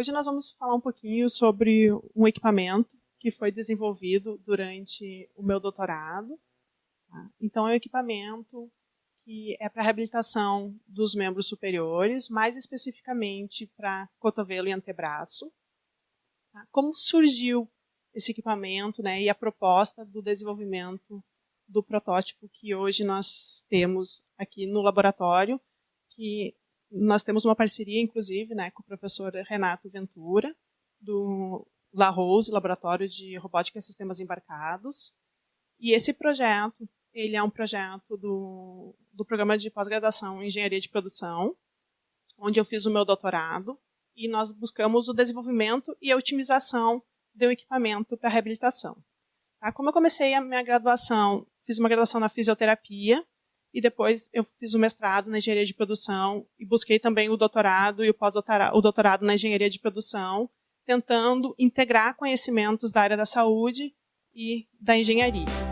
Hoje nós vamos falar um pouquinho sobre um equipamento que foi desenvolvido durante o meu doutorado. Tá? Então, é um equipamento que é para reabilitação dos membros superiores, mais especificamente para cotovelo e antebraço. Tá? Como surgiu esse equipamento né, e a proposta do desenvolvimento do protótipo que hoje nós temos aqui no laboratório, que nós temos uma parceria, inclusive, né, com o professor Renato Ventura, do La Rose, Laboratório de Robótica e Sistemas Embarcados. E esse projeto, ele é um projeto do, do programa de pós-graduação em Engenharia de Produção, onde eu fiz o meu doutorado, e nós buscamos o desenvolvimento e a otimização do equipamento para reabilitação. Tá? Como eu comecei a minha graduação, fiz uma graduação na fisioterapia, e depois eu fiz o mestrado na engenharia de produção e busquei também o doutorado e o pós-doutorado o doutorado na engenharia de produção, tentando integrar conhecimentos da área da saúde e da engenharia.